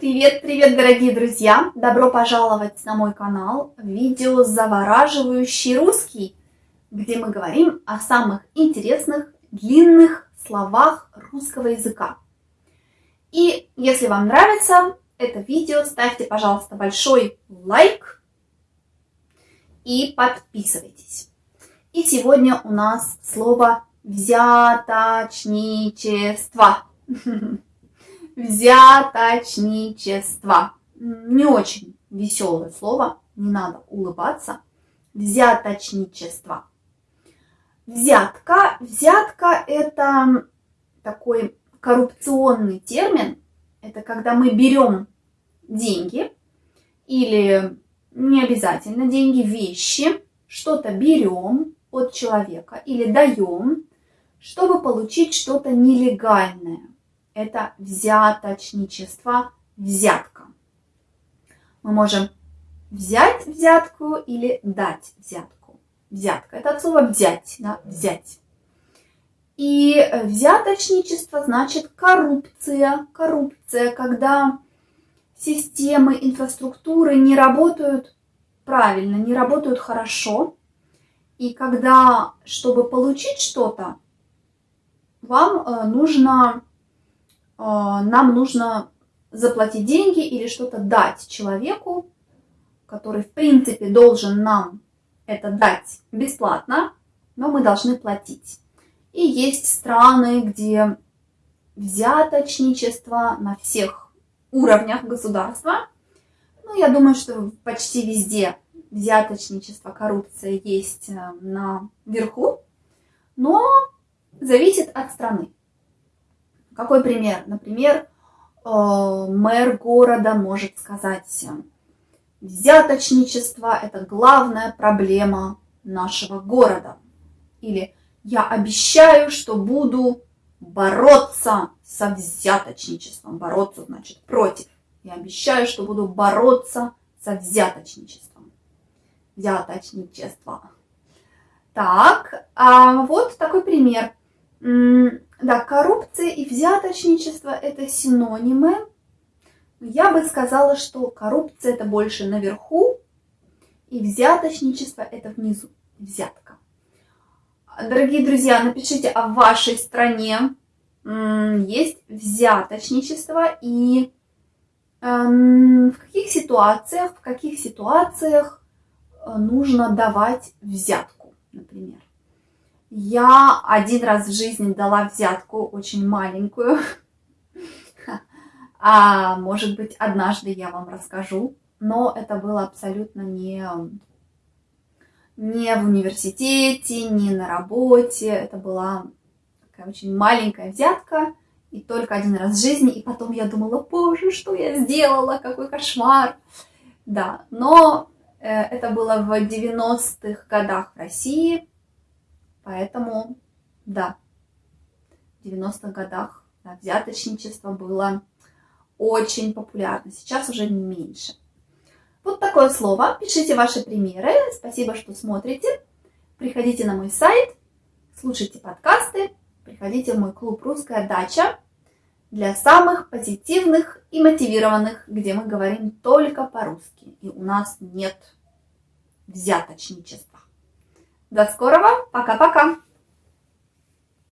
Привет, привет, дорогие друзья! Добро пожаловать на мой канал видео «Завораживающий русский», где мы говорим о самых интересных, длинных словах русского языка. И если вам нравится это видео, ставьте, пожалуйста, большой лайк и подписывайтесь. И сегодня у нас слово «взяточничество». Взяточничество. Не очень веселое слово, не надо улыбаться. Взяточничество. Взятка. Взятка это такой коррупционный термин. Это когда мы берем деньги или не обязательно деньги, вещи, что-то берем от человека или даем, чтобы получить что-то нелегальное это взяточничество, взятка. Мы можем взять взятку или дать взятку. Взятка – это от слова взять, да, взять. И взяточничество значит коррупция. Коррупция, когда системы, инфраструктуры не работают правильно, не работают хорошо. И когда, чтобы получить что-то, вам э, нужно нам нужно заплатить деньги или что-то дать человеку, который в принципе должен нам это дать бесплатно, но мы должны платить. И есть страны, где взяточничество на всех уровнях государства. Ну, я думаю, что почти везде взяточничество, коррупция есть э, на верху, но зависит от страны. Какой пример? Например, э, мэр города может сказать, взяточничество – это главная проблема нашего города. Или я обещаю, что буду бороться со взяточничеством. Бороться значит против. Я обещаю, что буду бороться со взяточничеством. Взяточничество. Так, а вот такой пример. Да, коррупция и взяточничество – это синонимы. Я бы сказала, что коррупция – это больше наверху, и взяточничество – это внизу, взятка. Дорогие друзья, напишите, а в вашей стране есть взяточничество и эм, в каких ситуациях, в каких ситуациях э, нужно давать взятку, например. Я один раз в жизни дала взятку, очень маленькую. А может быть, однажды я вам расскажу. Но это было абсолютно не, не в университете, не на работе. Это была такая очень маленькая взятка. И только один раз в жизни. И потом я думала, боже, что я сделала, какой кошмар. Да, но э, это было в 90-х годах в России. Поэтому, да, в 90-х годах да, взяточничество было очень популярно. Сейчас уже меньше. Вот такое слово. Пишите ваши примеры. Спасибо, что смотрите. Приходите на мой сайт, слушайте подкасты, приходите в мой клуб «Русская дача» для самых позитивных и мотивированных, где мы говорим только по-русски. И у нас нет взяточничества. До скорого. Пока-пока.